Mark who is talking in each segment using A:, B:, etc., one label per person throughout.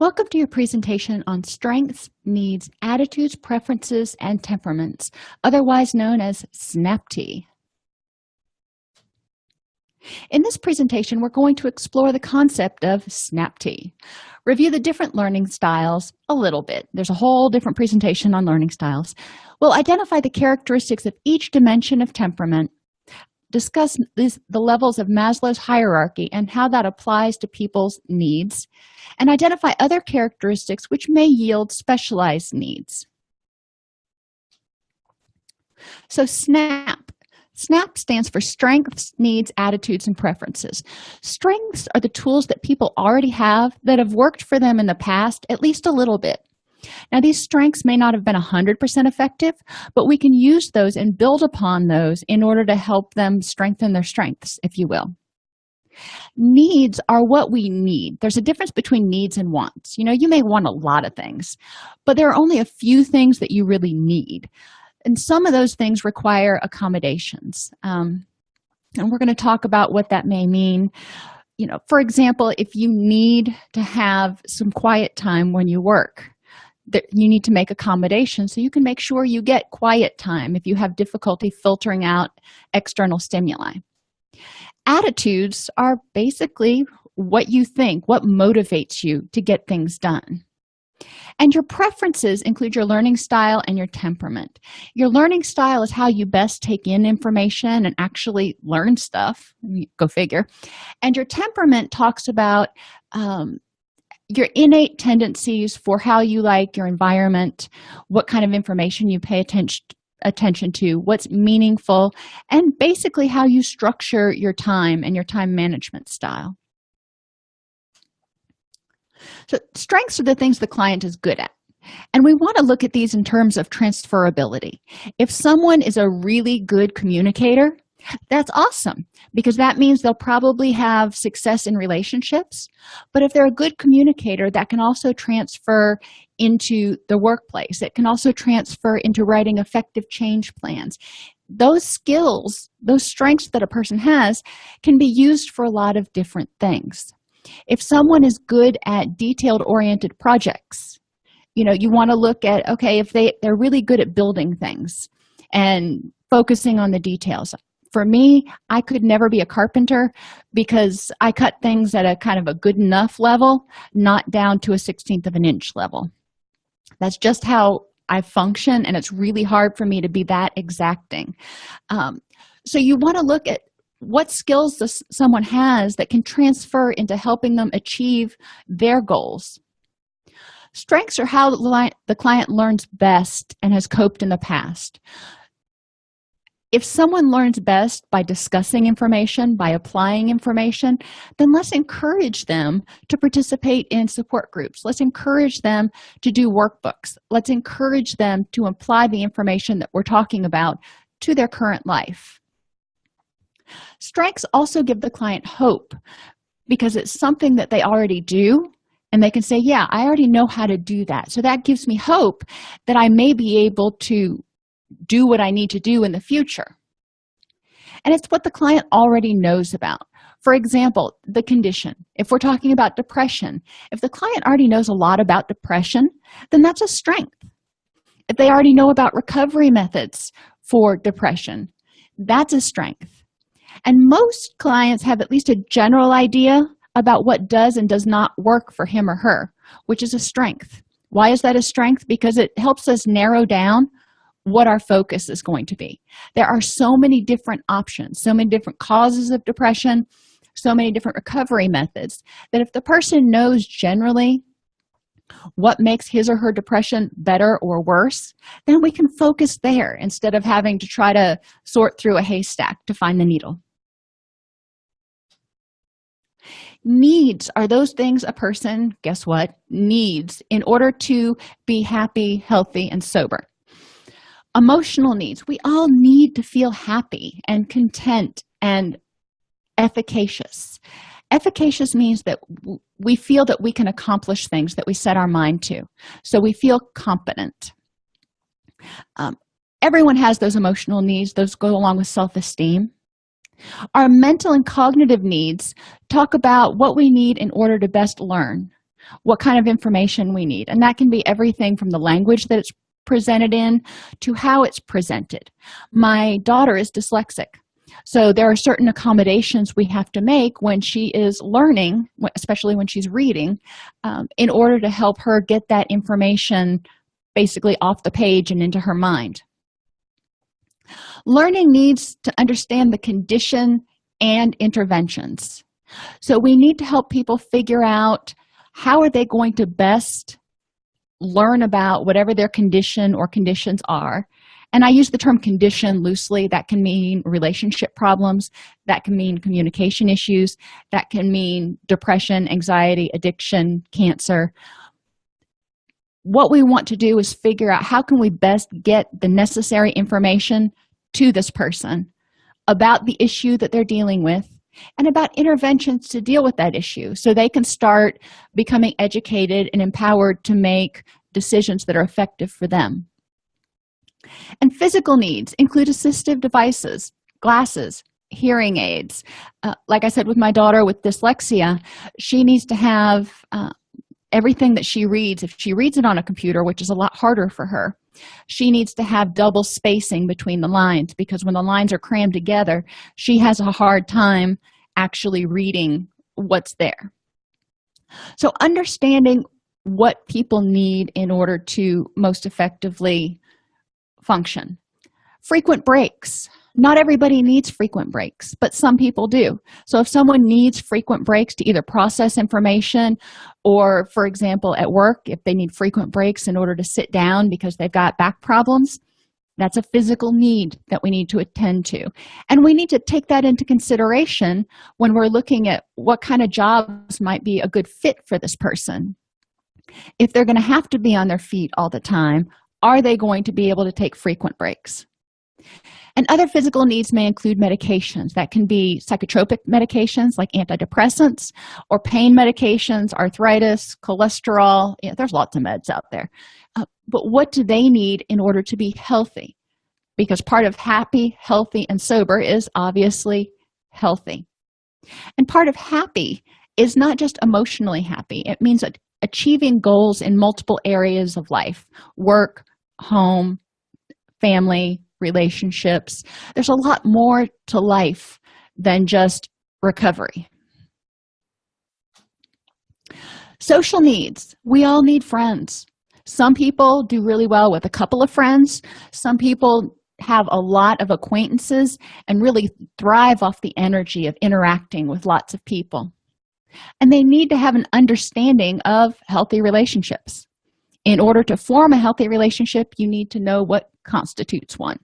A: Welcome to your presentation on strengths, needs, attitudes, preferences, and temperaments, otherwise known as SNAP-T. In this presentation, we're going to explore the concept of SNAP-T, review the different learning styles a little bit. There's a whole different presentation on learning styles. We'll identify the characteristics of each dimension of temperament, discuss the levels of Maslow's hierarchy and how that applies to people's needs, and identify other characteristics which may yield specialized needs. So SNAP. SNAP stands for Strengths, Needs, Attitudes, and Preferences. Strengths are the tools that people already have that have worked for them in the past at least a little bit. Now, these strengths may not have been 100% effective, but we can use those and build upon those in order to help them strengthen their strengths, if you will. Needs are what we need. There's a difference between needs and wants. You know, you may want a lot of things, but there are only a few things that you really need. And some of those things require accommodations. Um, and we're going to talk about what that may mean you know for example if you need to have some quiet time when you work that you need to make accommodations so you can make sure you get quiet time if you have difficulty filtering out external stimuli. Attitudes are basically what you think what motivates you to get things done. And your preferences include your learning style and your temperament. Your learning style is how you best take in information and actually learn stuff. Go figure. And your temperament talks about um, your innate tendencies for how you like your environment what kind of information you pay attention attention to what's meaningful and basically how you structure your time and your time management style. So strengths are the things the client is good at and we want to look at these in terms of transferability. If someone is a really good communicator that's awesome because that means they'll probably have success in relationships but if they're a good communicator that can also transfer into the workplace. It can also transfer into writing effective change plans. Those skills those strengths that a person has can be used for a lot of different things. If someone is good at detailed oriented projects you know you want to look at okay if they they're really good at building things and focusing on the details for me i could never be a carpenter because i cut things at a kind of a good enough level not down to a 16th of an inch level. That's just how i function and it's really hard for me to be that exacting. Um, so you want to look at what skills this, someone has that can transfer into helping them achieve their goals. Strengths are how the client learns best and has coped in the past if someone learns best by discussing information by applying information then let's encourage them to participate in support groups. Let's encourage them to do workbooks. Let's encourage them to apply the information that we're talking about to their current life. Strengths also give the client hope because it's something that they already do and they can say yeah i already know how to do that. So that gives me hope that i may be able to do what i need to do in the future. And it's what the client already knows about. For example the condition. If we're talking about depression if the client already knows a lot about depression then that's a strength. If they already know about recovery methods for depression. That's a strength. And most clients have at least a general idea about what does and does not work for him or her which is a strength. Why is that a strength? Because it helps us narrow down what our focus is going to be. There are so many different options so many different causes of depression so many different recovery methods that if the person knows generally what makes his or her depression better or worse then we can focus there instead of having to try to sort through a haystack to find the needle. Needs are those things a person guess what? needs in order to be happy healthy and sober emotional needs. We all need to feel happy and content and efficacious. Efficacious means that we feel that we can accomplish things that we set our mind to. So we feel competent. Um, everyone has those emotional needs. Those go along with self-esteem. Our mental and cognitive needs talk about what we need in order to best learn what kind of information we need. And that can be everything from the language that it's presented in to how it's presented. My daughter is dyslexic. So there are certain accommodations we have to make when she is learning especially when she's reading um, in order to help her get that information basically off the page and into her mind. Learning needs to understand the condition and interventions. So we need to help people figure out how are they going to best learn about whatever their condition or conditions are. And i use the term condition loosely. That can mean relationship problems. That can mean communication issues. That can mean depression anxiety addiction cancer. What we want to do is figure out how can we best get the necessary information to this person about the issue that they're dealing with and about interventions to deal with that issue so they can start becoming educated and empowered to make decisions that are effective for them. And physical needs include assistive devices glasses hearing aids. Uh, like i said with my daughter with dyslexia she needs to have uh, everything that she reads. If she reads it on a computer which is a lot harder for her she needs to have double spacing between the lines because when the lines are crammed together she has a hard time actually reading what's there. So understanding what people need in order to most effectively function. Frequent breaks not everybody needs frequent breaks but some people do. So if someone needs frequent breaks to either process information or for example at work if they need frequent breaks in order to sit down because they've got back problems that's a physical need that we need to attend to. And we need to take that into consideration when we're looking at what kind of jobs might be a good fit for this person. If they're going to have to be on their feet all the time are they going to be able to take frequent breaks and other physical needs may include medications that can be psychotropic medications like antidepressants or pain medications arthritis cholesterol. Yeah, there's lots of meds out there. Uh, but what do they need in order to be healthy? Because part of happy healthy and sober is obviously healthy. And part of happy is not just emotionally happy. It means achieving goals in multiple areas of life work home family relationships. There's a lot more to life than just recovery. Social needs. We all need friends. Some people do really well with a couple of friends. Some people have a lot of acquaintances and really thrive off the energy of interacting with lots of people. And they need to have an understanding of healthy relationships. In order to form a healthy relationship you need to know what constitutes one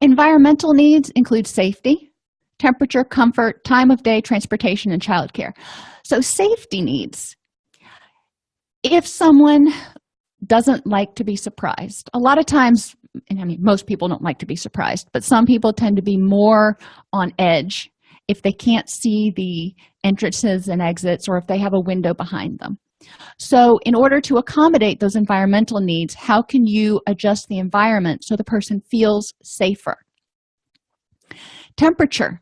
A: environmental needs include safety temperature comfort time of day transportation and childcare. So safety needs. If someone doesn't like to be surprised a lot of times and i mean most people don't like to be surprised but some people tend to be more on edge if they can't see the entrances and exits or if they have a window behind them so in order to accommodate those environmental needs how can you adjust the environment so the person feels safer? Temperature.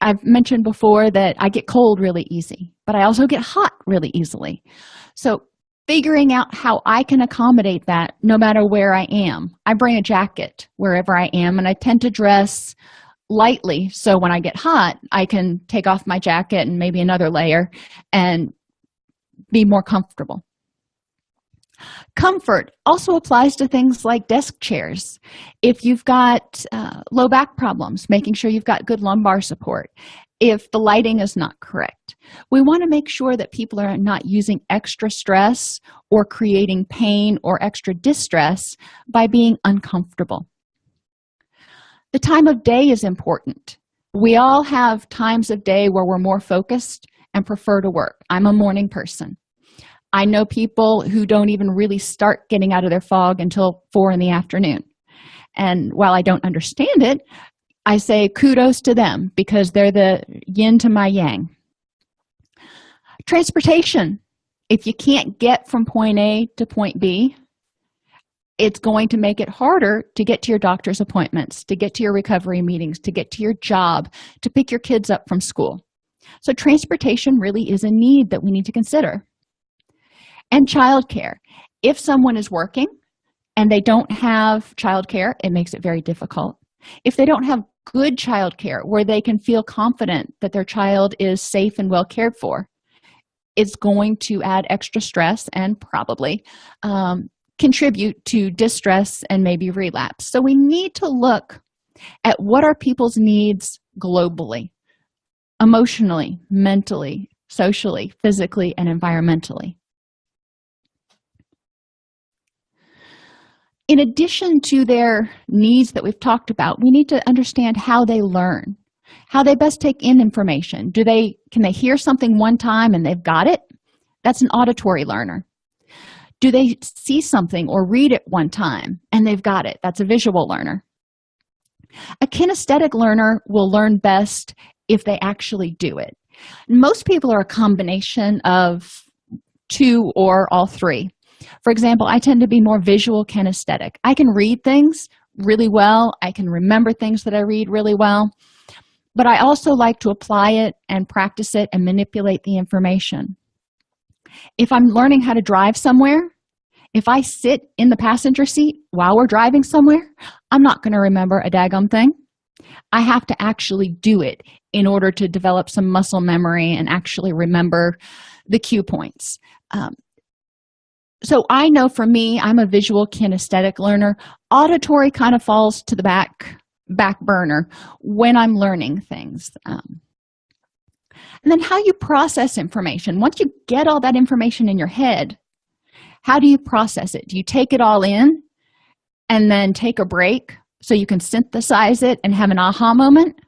A: I've mentioned before that i get cold really easy but i also get hot really easily. So figuring out how i can accommodate that no matter where i am. I bring a jacket wherever i am and i tend to dress lightly so when i get hot i can take off my jacket and maybe another layer and be more comfortable. Comfort also applies to things like desk chairs. If you've got uh, low back problems making sure you've got good lumbar support if the lighting is not correct. We want to make sure that people are not using extra stress or creating pain or extra distress by being uncomfortable. The time of day is important. We all have times of day where we're more focused and prefer to work. I'm a morning person. I know people who don't even really start getting out of their fog until four in the afternoon. And while i don't understand it i say kudos to them because they're the yin to my yang. Transportation. If you can't get from point a to point b it's going to make it harder to get to your doctor's appointments to get to your recovery meetings to get to your job to pick your kids up from school so transportation really is a need that we need to consider. And childcare. If someone is working and they don't have childcare it makes it very difficult. If they don't have good childcare where they can feel confident that their child is safe and well cared for it's going to add extra stress and probably um, contribute to distress and maybe relapse. So we need to look at what are people's needs globally emotionally mentally socially physically and environmentally. In addition to their needs that we've talked about we need to understand how they learn how they best take in information. Do they can they hear something one time and they've got it? That's an auditory learner. Do they see something or read it one time and they've got it? That's a visual learner. A kinesthetic learner will learn best if they actually do it. Most people are a combination of two or all three. For example i tend to be more visual kinesthetic. I can read things really well. I can remember things that i read really well. But i also like to apply it and practice it and manipulate the information. If i'm learning how to drive somewhere if i sit in the passenger seat while we're driving somewhere i'm not going to remember a daggum thing i have to actually do it in order to develop some muscle memory and actually remember the cue points. Um, so i know for me i'm a visual kinesthetic learner. Auditory kind of falls to the back back burner when i'm learning things um, and then how you process information. Once you get all that information in your head how do you process it? Do you take it all in and then take a break so you can synthesize it and have an aha moment.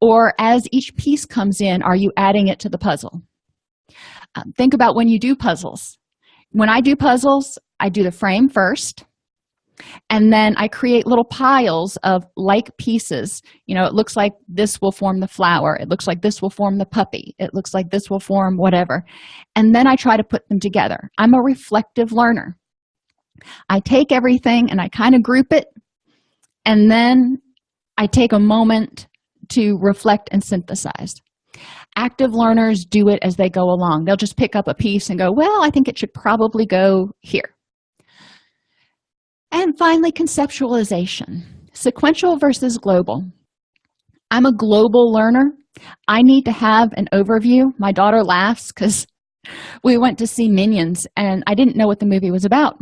A: Or as each piece comes in are you adding it to the puzzle? Um, think about when you do puzzles. When i do puzzles i do the frame first and then i create little piles of like pieces. You know it looks like this will form the flower. It looks like this will form the puppy. It looks like this will form whatever. And then i try to put them together. I'm a reflective learner. I take everything and i kind of group it and then i take a moment to reflect and synthesize. Active learners do it as they go along. They'll just pick up a piece and go well i think it should probably go here. And finally conceptualization. Sequential versus global. I'm a global learner. I need to have an overview. My daughter laughs because we went to see minions and i didn't know what the movie was about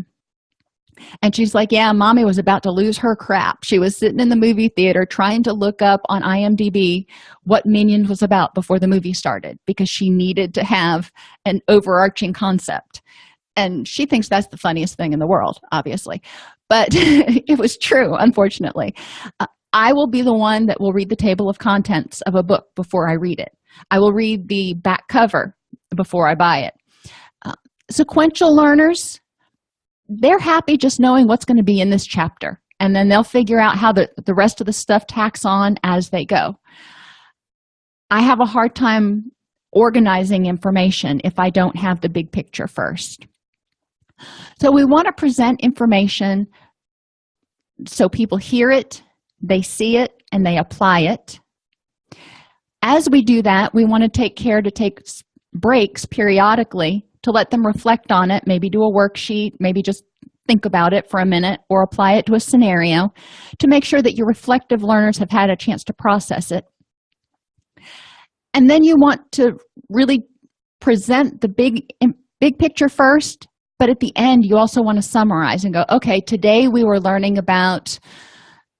A: and she's like yeah mommy was about to lose her crap. She was sitting in the movie theater trying to look up on imdb what minions was about before the movie started because she needed to have an overarching concept. And she thinks that's the funniest thing in the world obviously. But it was true unfortunately. Uh, i will be the one that will read the table of contents of a book before i read it. I will read the back cover before i buy it. Uh, sequential learners they're happy just knowing what's going to be in this chapter and then they'll figure out how the, the rest of the stuff tacks on as they go. I have a hard time organizing information if i don't have the big picture first. So we want to present information so people hear it they see it and they apply it. As we do that we want to take care to take breaks periodically to let them reflect on it maybe do a worksheet maybe just think about it for a minute or apply it to a scenario to make sure that your reflective learners have had a chance to process it. And then you want to really present the big big picture first but at the end you also want to summarize and go okay today we were learning about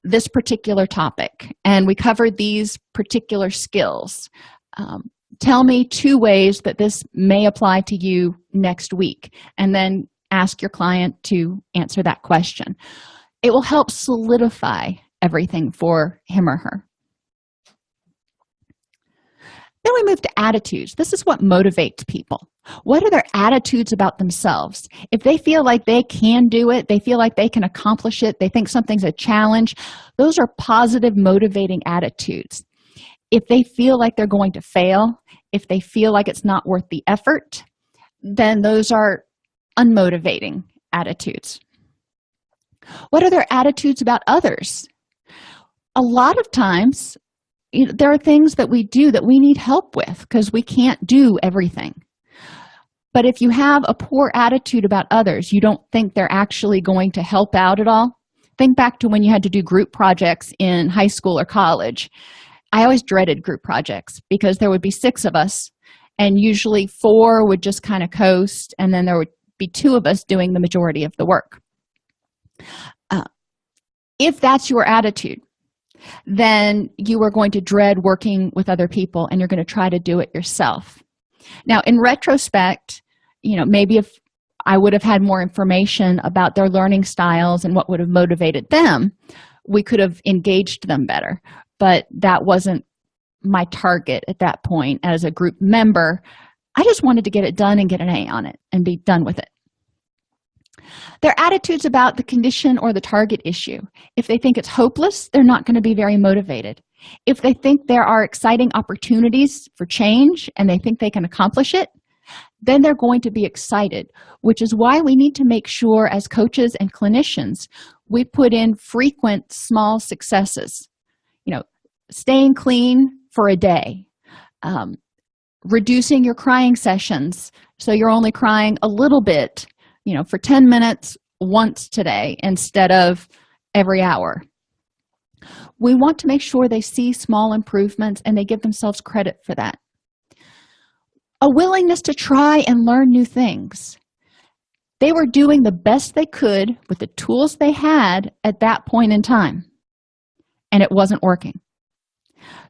A: this particular topic and we covered these particular skills. Um, tell me two ways that this may apply to you next week and then ask your client to answer that question. It will help solidify everything for him or her. Then we move to attitudes. This is what motivates people. What are their attitudes about themselves? If they feel like they can do it they feel like they can accomplish it they think something's a challenge those are positive motivating attitudes if they feel like they're going to fail if they feel like it's not worth the effort then those are unmotivating attitudes. What are their attitudes about others? A lot of times you know, there are things that we do that we need help with because we can't do everything. But if you have a poor attitude about others you don't think they're actually going to help out at all? Think back to when you had to do group projects in high school or college i always dreaded group projects because there would be six of us and usually four would just kind of coast and then there would be two of us doing the majority of the work. Uh, if that's your attitude then you are going to dread working with other people and you're going to try to do it yourself. Now in retrospect you know maybe if i would have had more information about their learning styles and what would have motivated them we could have engaged them better but that wasn't my target at that point as a group member. I just wanted to get it done and get an a on it and be done with it. Their attitudes about the condition or the target issue. If they think it's hopeless they're not going to be very motivated. If they think there are exciting opportunities for change and they think they can accomplish it then they're going to be excited which is why we need to make sure as coaches and clinicians we put in frequent small successes. You know staying clean for a day um, reducing your crying sessions. So you're only crying a little bit you know for 10 minutes once today instead of every hour. We want to make sure they see small improvements and they give themselves credit for that. A willingness to try and learn new things. They were doing the best they could with the tools they had at that point in time and it wasn't working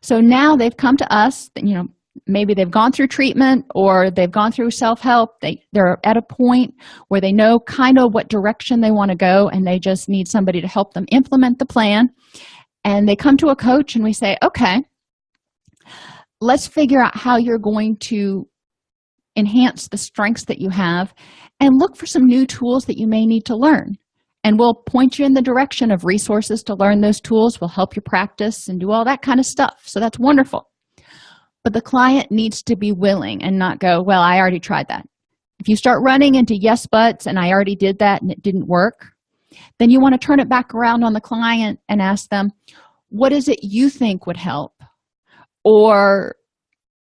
A: so now they've come to us you know maybe they've gone through treatment or they've gone through self-help. They they're at a point where they know kind of what direction they want to go and they just need somebody to help them implement the plan. And they come to a coach and we say okay let's figure out how you're going to enhance the strengths that you have and look for some new tools that you may need to learn and we'll point you in the direction of resources to learn those tools. We'll help you practice and do all that kind of stuff. So that's wonderful. But the client needs to be willing and not go well i already tried that. If you start running into yes buts and i already did that and it didn't work then you want to turn it back around on the client and ask them what is it you think would help? Or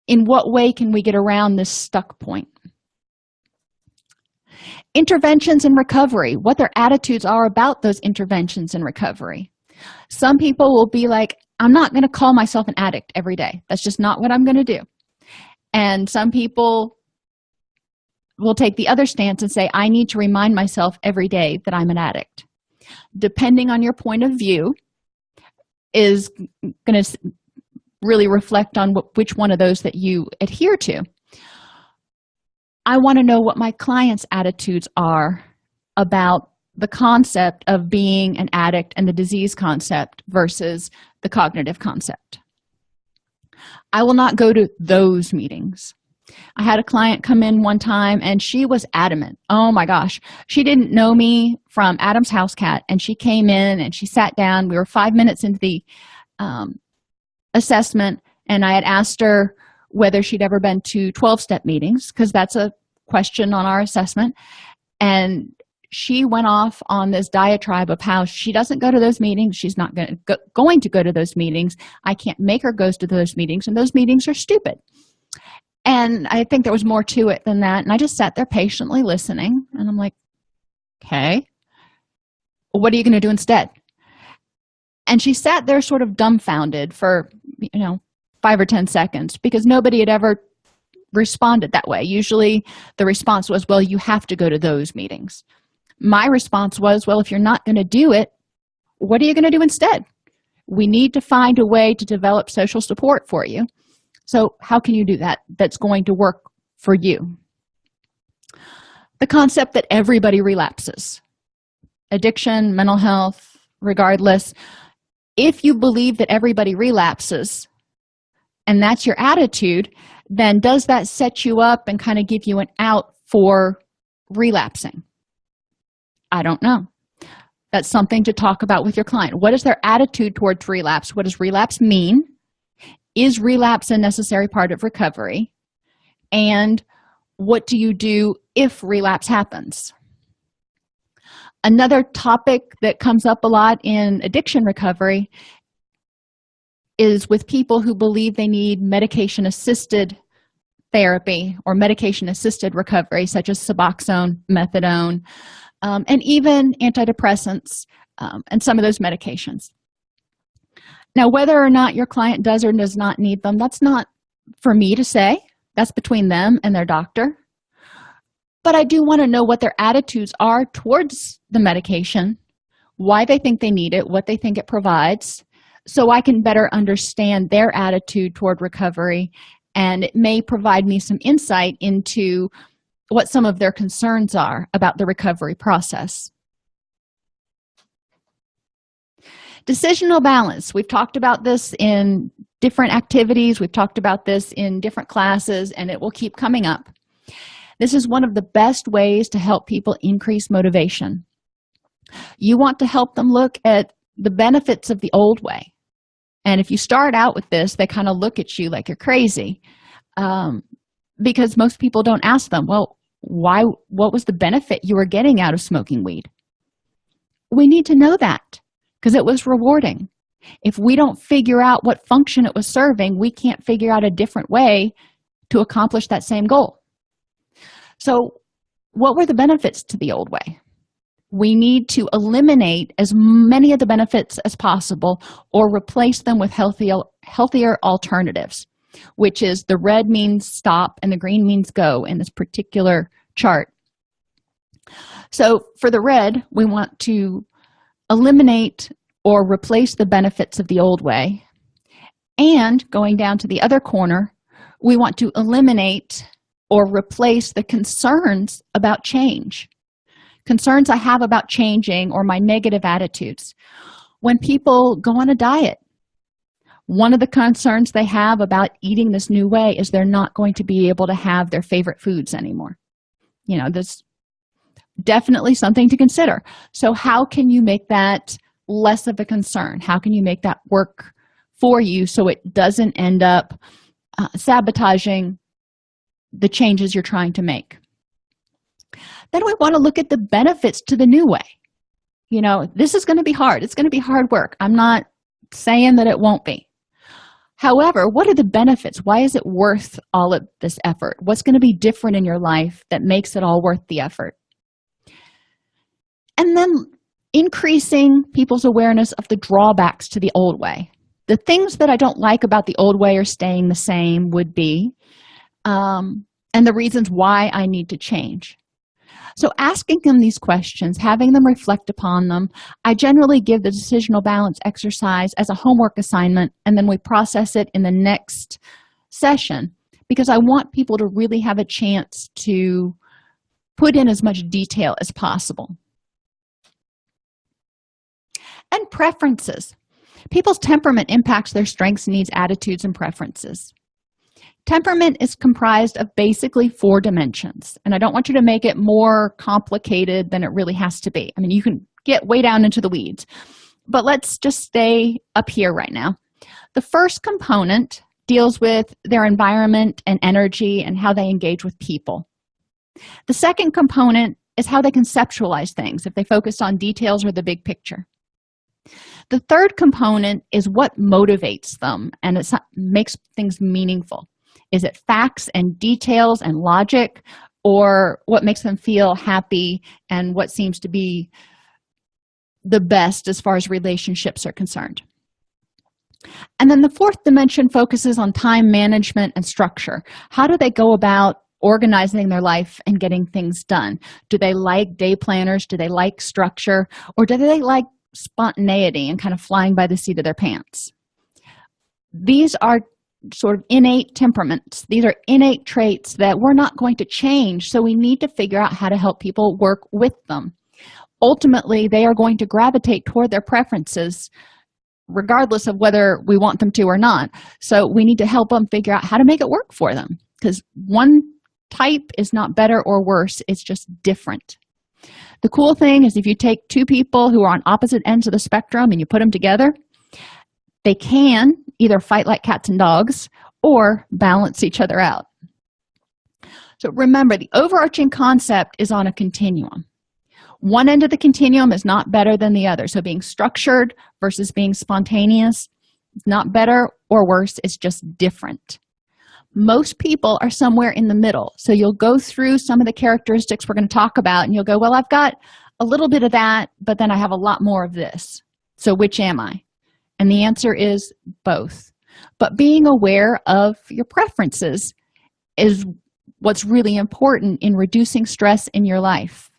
A: in what way can we get around this stuck point interventions and recovery what their attitudes are about those interventions in recovery. Some people will be like i'm not going to call myself an addict every day. That's just not what i'm going to do. And some people will take the other stance and say i need to remind myself every day that i'm an addict. Depending on your point of view is going to really reflect on which one of those that you adhere to i want to know what my clients attitudes are about the concept of being an addict and the disease concept versus the cognitive concept. I will not go to those meetings. I had a client come in one time and she was adamant. Oh my gosh. She didn't know me from adam's house cat and she came in and she sat down. We were five minutes into the um, assessment and i had asked her whether she'd ever been to 12-step meetings because that's a question on our assessment. And she went off on this diatribe of how she doesn't go to those meetings she's not going to go, going to go to those meetings i can't make her go to those meetings and those meetings are stupid. And i think there was more to it than that and i just sat there patiently listening and i'm like okay what are you going to do instead? And she sat there sort of dumbfounded for you know five or ten seconds because nobody had ever responded that way. Usually the response was well you have to go to those meetings. My response was well if you're not going to do it what are you going to do instead? We need to find a way to develop social support for you. So how can you do that that's going to work for you? The concept that everybody relapses. Addiction mental health regardless. If you believe that everybody relapses and that's your attitude then does that set you up and kind of give you an out for relapsing? I don't know. That's something to talk about with your client. What is their attitude towards relapse? What does relapse mean? Is relapse a necessary part of recovery? And what do you do if relapse happens? Another topic that comes up a lot in addiction recovery is with people who believe they need medication assisted therapy or medication assisted recovery such as suboxone methadone um, and even antidepressants um, and some of those medications. Now whether or not your client does or does not need them that's not for me to say. That's between them and their doctor. But i do want to know what their attitudes are towards the medication why they think they need it what they think it provides so i can better understand their attitude toward recovery and it may provide me some insight into what some of their concerns are about the recovery process. Decisional balance. We've talked about this in different activities. We've talked about this in different classes and it will keep coming up. This is one of the best ways to help people increase motivation. You want to help them look at the benefits of the old way and if you start out with this they kind of look at you like you're crazy. Um, because most people don't ask them well why what was the benefit you were getting out of smoking weed? We need to know that because it was rewarding. If we don't figure out what function it was serving we can't figure out a different way to accomplish that same goal. So what were the benefits to the old way we need to eliminate as many of the benefits as possible or replace them with healthier healthier alternatives which is the red means stop and the green means go in this particular chart. So for the red we want to eliminate or replace the benefits of the old way. And going down to the other corner we want to eliminate or replace the concerns about change concerns i have about changing or my negative attitudes. When people go on a diet one of the concerns they have about eating this new way is they're not going to be able to have their favorite foods anymore. You know this definitely something to consider. So how can you make that less of a concern? How can you make that work for you so it doesn't end up uh, sabotaging the changes you're trying to make then we want to look at the benefits to the new way. You know this is going to be hard. It's going to be hard work. I'm not saying that it won't be. However what are the benefits? Why is it worth all of this effort? What's going to be different in your life that makes it all worth the effort? And then increasing people's awareness of the drawbacks to the old way. The things that i don't like about the old way are staying the same would be um, and the reasons why i need to change so asking them these questions having them reflect upon them i generally give the decisional balance exercise as a homework assignment and then we process it in the next session because i want people to really have a chance to put in as much detail as possible. And preferences. People's temperament impacts their strengths needs attitudes and preferences temperament is comprised of basically four dimensions and i don't want you to make it more complicated than it really has to be. I mean you can get way down into the weeds but let's just stay up here right now. The first component deals with their environment and energy and how they engage with people. The second component is how they conceptualize things if they focus on details or the big picture. The third component is what motivates them and it makes things meaningful is it facts and details and logic or what makes them feel happy and what seems to be the best as far as relationships are concerned? And then the fourth dimension focuses on time management and structure. How do they go about organizing their life and getting things done? Do they like day planners? Do they like structure? Or do they like spontaneity and kind of flying by the seat of their pants? These are sort of innate temperaments. These are innate traits that we're not going to change so we need to figure out how to help people work with them. Ultimately they are going to gravitate toward their preferences regardless of whether we want them to or not. So we need to help them figure out how to make it work for them because one type is not better or worse it's just different. The cool thing is if you take two people who are on opposite ends of the spectrum and you put them together they can either fight like cats and dogs or balance each other out. So remember the overarching concept is on a continuum. One end of the continuum is not better than the other. So being structured versus being spontaneous it's not better or worse it's just different. Most people are somewhere in the middle. So you'll go through some of the characteristics we're going to talk about and you'll go well i've got a little bit of that but then i have a lot more of this. So which am i and the answer is both. But being aware of your preferences is what's really important in reducing stress in your life.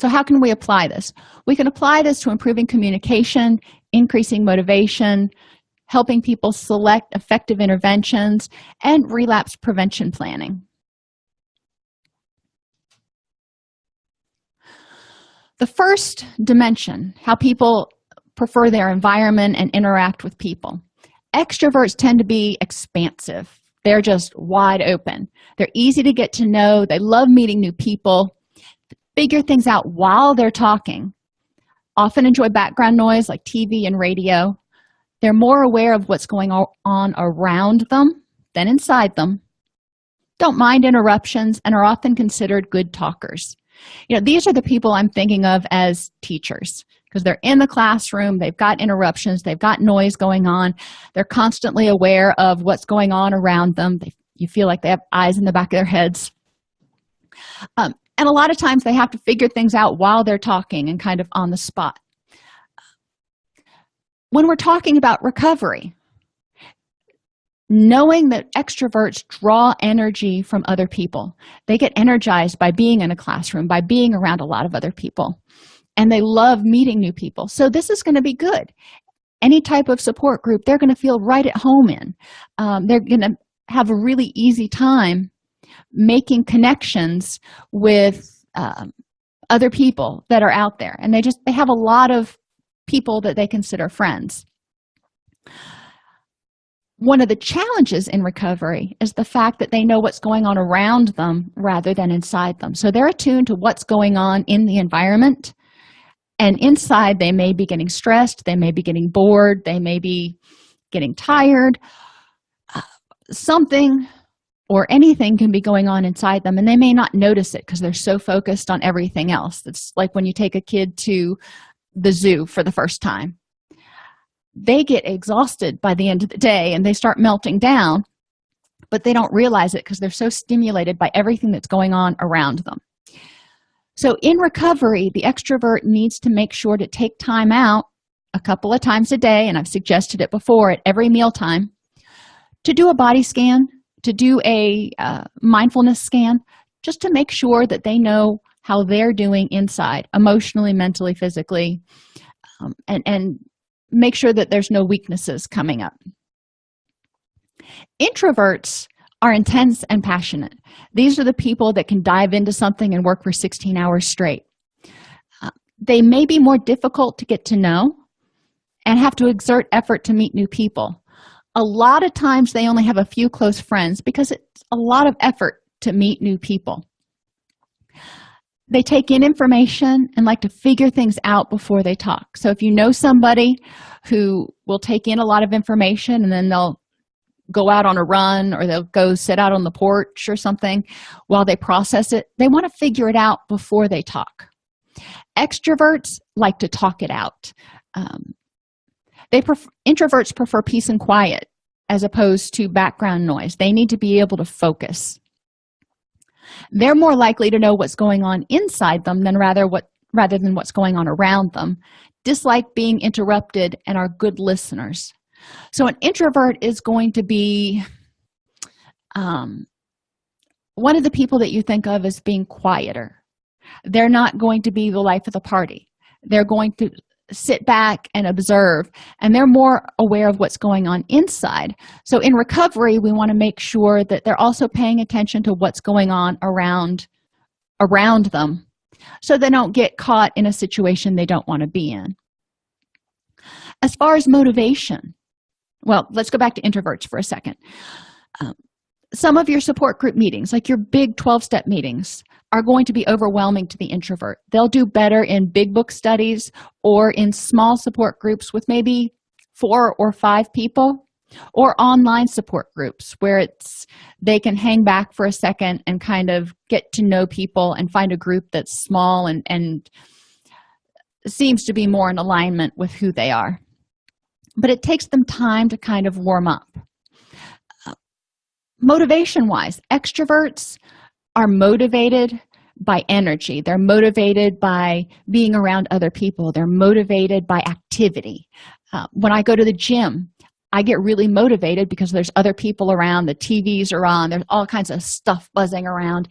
A: So how can we apply this? We can apply this to improving communication increasing motivation helping people select effective interventions and relapse prevention planning the first dimension how people prefer their environment and interact with people. Extroverts tend to be expansive. They're just wide open. They're easy to get to know. They love meeting new people. Figure things out while they're talking. Often enjoy background noise like tv and radio. They're more aware of what's going on around them than inside them. Don't mind interruptions and are often considered good talkers you know these are the people i'm thinking of as teachers because they're in the classroom they've got interruptions they've got noise going on they're constantly aware of what's going on around them they, you feel like they have eyes in the back of their heads. Um, and a lot of times they have to figure things out while they're talking and kind of on the spot. When we're talking about recovery knowing that extroverts draw energy from other people. They get energized by being in a classroom by being around a lot of other people. And they love meeting new people. So this is going to be good. Any type of support group they're going to feel right at home in. Um, they're going to have a really easy time making connections with um, other people that are out there. And they just they have a lot of people that they consider friends one of the challenges in recovery is the fact that they know what's going on around them rather than inside them. So they're attuned to what's going on in the environment. And inside they may be getting stressed they may be getting bored they may be getting tired. Uh, something or anything can be going on inside them and they may not notice it because they're so focused on everything else. It's like when you take a kid to the zoo for the first time they get exhausted by the end of the day and they start melting down but they don't realize it because they're so stimulated by everything that's going on around them. So in recovery the extrovert needs to make sure to take time out a couple of times a day and i've suggested it before at every meal time to do a body scan to do a uh, mindfulness scan just to make sure that they know how they're doing inside emotionally mentally physically um, and and make sure that there's no weaknesses coming up. Introverts are intense and passionate. These are the people that can dive into something and work for 16 hours straight. Uh, they may be more difficult to get to know and have to exert effort to meet new people. A lot of times they only have a few close friends because it's a lot of effort to meet new people they take in information and like to figure things out before they talk. So if you know somebody who will take in a lot of information and then they'll go out on a run or they'll go sit out on the porch or something while they process it they want to figure it out before they talk. Extroverts like to talk it out. Um, they introverts prefer peace and quiet as opposed to background noise. They need to be able to focus they're more likely to know what's going on inside them than rather what rather than what's going on around them. Dislike being interrupted and are good listeners. So an introvert is going to be um, one of the people that you think of as being quieter. They're not going to be the life of the party. They're going to sit back and observe and they're more aware of what's going on inside. So in recovery we want to make sure that they're also paying attention to what's going on around around them so they don't get caught in a situation they don't want to be in. As far as motivation well let's go back to introverts for a second. Um, some of your support group meetings like your big 12-step meetings are going to be overwhelming to the introvert. They'll do better in big book studies or in small support groups with maybe four or five people or online support groups where it's they can hang back for a second and kind of get to know people and find a group that's small and and seems to be more in alignment with who they are. But it takes them time to kind of warm up motivation wise extroverts are motivated by energy. They're motivated by being around other people. They're motivated by activity. Uh, when i go to the gym i get really motivated because there's other people around the tvs are on there's all kinds of stuff buzzing around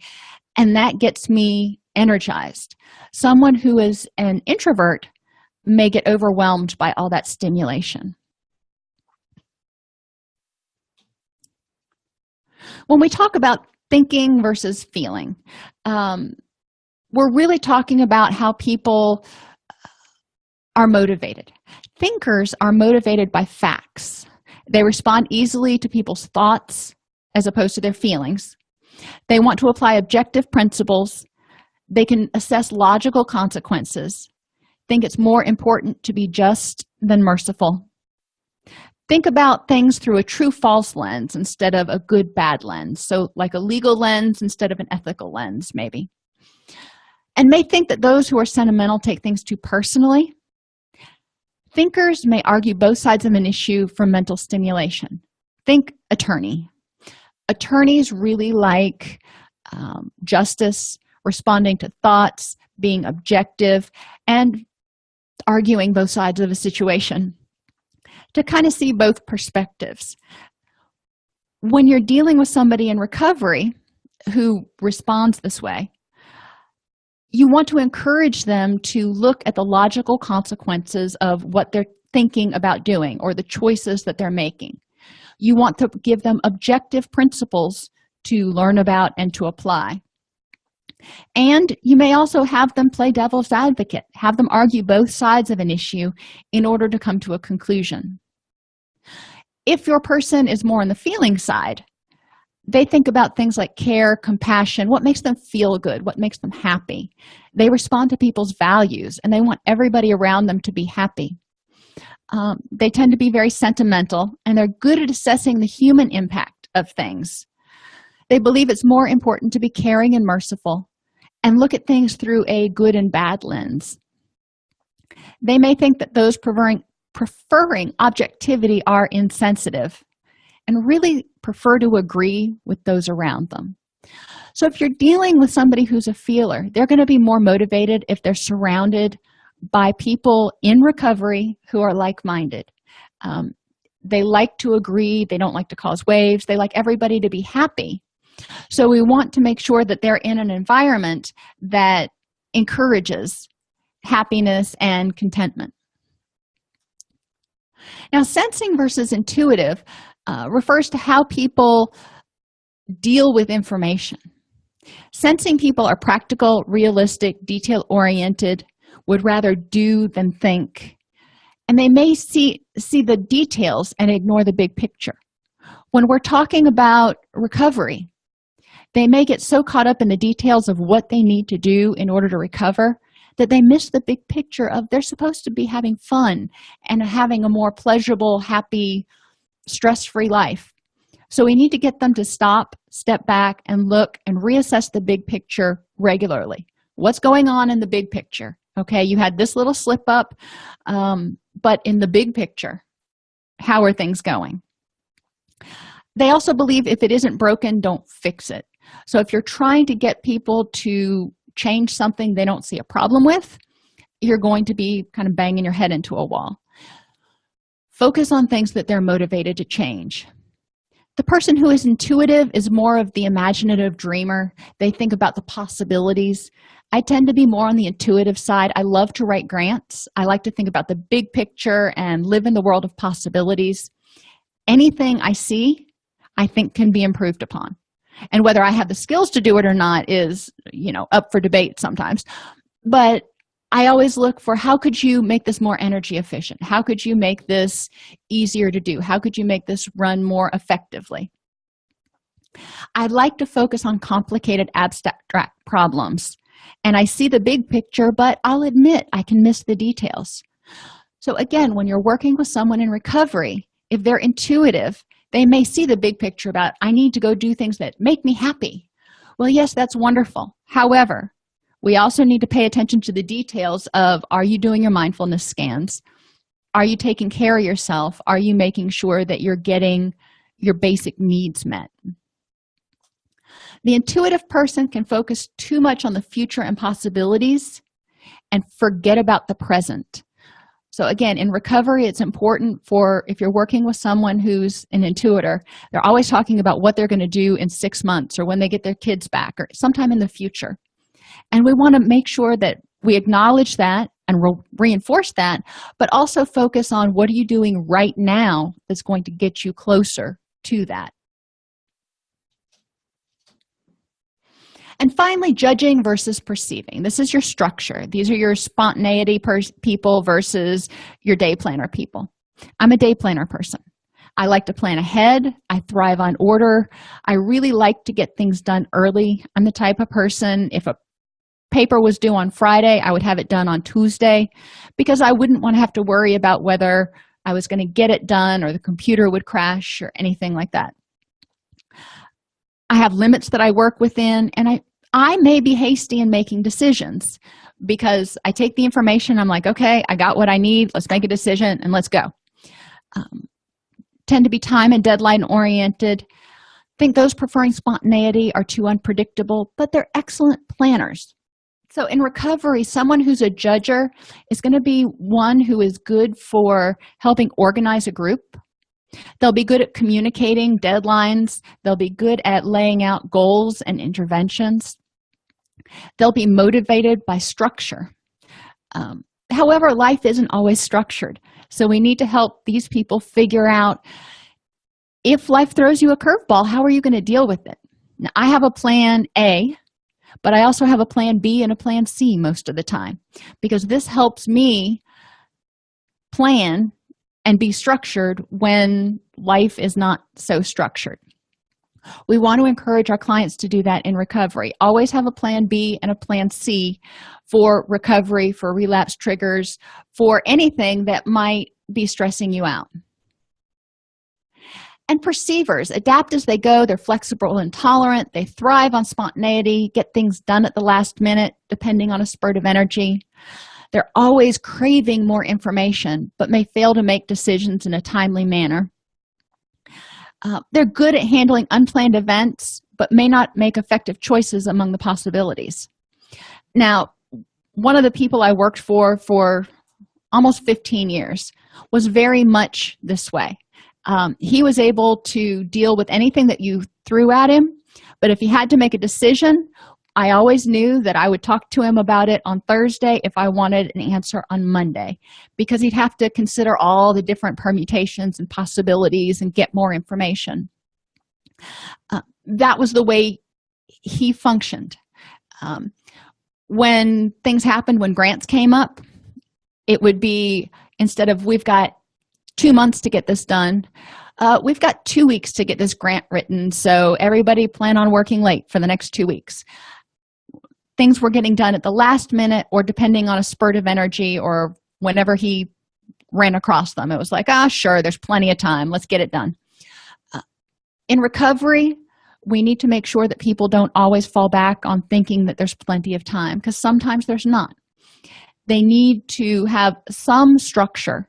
A: and that gets me energized. Someone who is an introvert may get overwhelmed by all that stimulation when we talk about thinking versus feeling um, we're really talking about how people are motivated. Thinkers are motivated by facts. They respond easily to people's thoughts as opposed to their feelings. They want to apply objective principles. They can assess logical consequences think it's more important to be just than merciful think about things through a true false lens instead of a good bad lens. So like a legal lens instead of an ethical lens maybe. And may think that those who are sentimental take things too personally. Thinkers may argue both sides of an issue for mental stimulation. Think attorney. Attorneys really like um, justice responding to thoughts being objective and arguing both sides of a situation to kind of see both perspectives. When you're dealing with somebody in recovery who responds this way you want to encourage them to look at the logical consequences of what they're thinking about doing or the choices that they're making. You want to give them objective principles to learn about and to apply and you may also have them play devil's advocate have them argue both sides of an issue in order to come to a conclusion. If your person is more on the feeling side they think about things like care compassion what makes them feel good what makes them happy. They respond to people's values and they want everybody around them to be happy. Um, they tend to be very sentimental and they're good at assessing the human impact of things they believe it's more important to be caring and merciful and look at things through a good and bad lens. They may think that those preferring preferring objectivity are insensitive and really prefer to agree with those around them. So if you're dealing with somebody who's a feeler they're going to be more motivated if they're surrounded by people in recovery who are like-minded. Um, they like to agree they don't like to cause waves they like everybody to be happy so we want to make sure that they're in an environment that encourages happiness and contentment. Now sensing versus intuitive uh, refers to how people deal with information. Sensing people are practical realistic detail oriented would rather do than think and they may see see the details and ignore the big picture. When we're talking about recovery they may get so caught up in the details of what they need to do in order to recover that they miss the big picture of they're supposed to be having fun and having a more pleasurable happy stress-free life. So we need to get them to stop step back and look and reassess the big picture regularly. What's going on in the big picture? Okay you had this little slip up um, but in the big picture how are things going? They also believe if it isn't broken don't fix it so if you're trying to get people to change something they don't see a problem with you're going to be kind of banging your head into a wall. Focus on things that they're motivated to change. The person who is intuitive is more of the imaginative dreamer. They think about the possibilities. I tend to be more on the intuitive side. I love to write grants. I like to think about the big picture and live in the world of possibilities. Anything i see i think can be improved upon and whether i have the skills to do it or not is you know up for debate sometimes. But i always look for how could you make this more energy efficient? How could you make this easier to do? How could you make this run more effectively? I like to focus on complicated abstract problems. And i see the big picture but i'll admit i can miss the details. So again when you're working with someone in recovery if they're intuitive they may see the big picture about i need to go do things that make me happy. Well yes that's wonderful. However we also need to pay attention to the details of are you doing your mindfulness scans? Are you taking care of yourself? Are you making sure that you're getting your basic needs met? The intuitive person can focus too much on the future and possibilities and forget about the present so again in recovery it's important for if you're working with someone who's an intuitor they're always talking about what they're going to do in six months or when they get their kids back or sometime in the future. And we want to make sure that we acknowledge that and re reinforce that but also focus on what are you doing right now that's going to get you closer to that and finally judging versus perceiving. This is your structure. These are your spontaneity people versus your day planner people. I'm a day planner person. I like to plan ahead. I thrive on order. I really like to get things done early. I'm the type of person if a paper was due on friday i would have it done on tuesday because i wouldn't want to have to worry about whether i was going to get it done or the computer would crash or anything like that. I have limits that i work within and i i may be hasty in making decisions because i take the information i'm like okay i got what i need let's make a decision and let's go. Um, tend to be time and deadline oriented. Think those preferring spontaneity are too unpredictable but they're excellent planners. So in recovery someone who's a judger is going to be one who is good for helping organize a group they'll be good at communicating deadlines. They'll be good at laying out goals and interventions. They'll be motivated by structure. Um, however life isn't always structured so we need to help these people figure out if life throws you a curveball how are you going to deal with it? Now i have a plan a but i also have a plan b and a plan c most of the time because this helps me plan and be structured when life is not so structured. We want to encourage our clients to do that in recovery. Always have a plan b and a plan c for recovery for relapse triggers for anything that might be stressing you out. And perceivers adapt as they go. They're flexible and tolerant. They thrive on spontaneity. Get things done at the last minute depending on a spurt of energy they're always craving more information but may fail to make decisions in a timely manner. Uh, they're good at handling unplanned events but may not make effective choices among the possibilities. Now one of the people i worked for for almost 15 years was very much this way. Um, he was able to deal with anything that you threw at him but if he had to make a decision i always knew that i would talk to him about it on thursday if i wanted an answer on monday because he'd have to consider all the different permutations and possibilities and get more information. Uh, that was the way he functioned. Um, when things happened when grants came up it would be instead of we've got two months to get this done uh, we've got two weeks to get this grant written so everybody plan on working late for the next two weeks things were getting done at the last minute or depending on a spurt of energy or whenever he ran across them. It was like ah sure there's plenty of time. Let's get it done. Uh, in recovery we need to make sure that people don't always fall back on thinking that there's plenty of time because sometimes there's not. They need to have some structure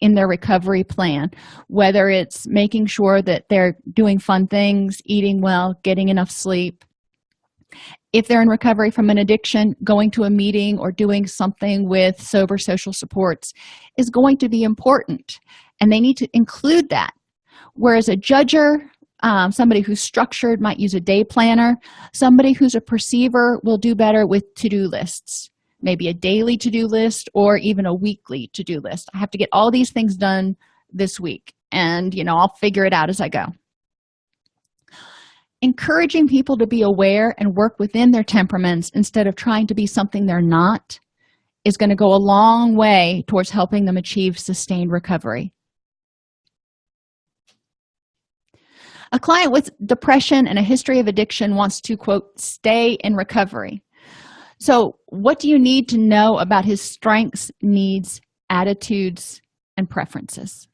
A: in their recovery plan whether it's making sure that they're doing fun things eating well getting enough sleep if they're in recovery from an addiction going to a meeting or doing something with sober social supports is going to be important and they need to include that. Whereas a judger um, somebody who's structured might use a day planner. Somebody who's a perceiver will do better with to-do lists maybe a daily to-do list or even a weekly to-do list. I have to get all these things done this week and you know i'll figure it out as i go encouraging people to be aware and work within their temperaments instead of trying to be something they're not is going to go a long way towards helping them achieve sustained recovery. A client with depression and a history of addiction wants to quote stay in recovery. So what do you need to know about his strengths needs attitudes and preferences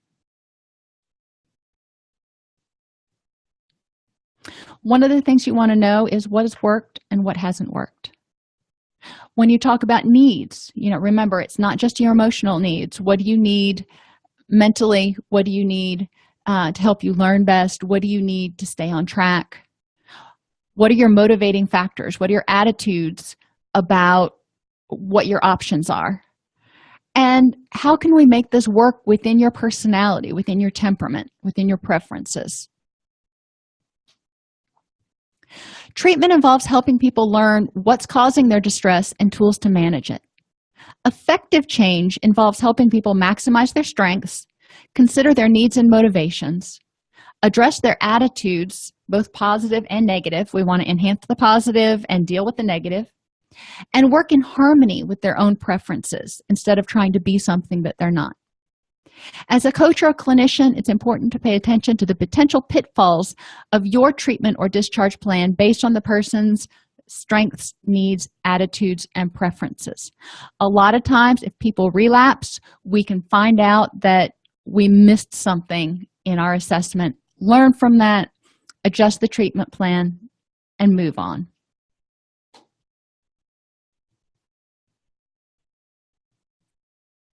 A: one of the things you want to know is what has worked and what hasn't worked. When you talk about needs you know remember it's not just your emotional needs. What do you need mentally? What do you need uh, to help you learn best? What do you need to stay on track? What are your motivating factors? What are your attitudes about what your options are? And how can we make this work within your personality within your temperament within your preferences treatment involves helping people learn what's causing their distress and tools to manage it. Effective change involves helping people maximize their strengths consider their needs and motivations address their attitudes both positive and negative. We want to enhance the positive and deal with the negative and work in harmony with their own preferences instead of trying to be something that they're not as a coach or a clinician it's important to pay attention to the potential pitfalls of your treatment or discharge plan based on the person's strengths needs attitudes and preferences. A lot of times if people relapse we can find out that we missed something in our assessment learn from that adjust the treatment plan and move on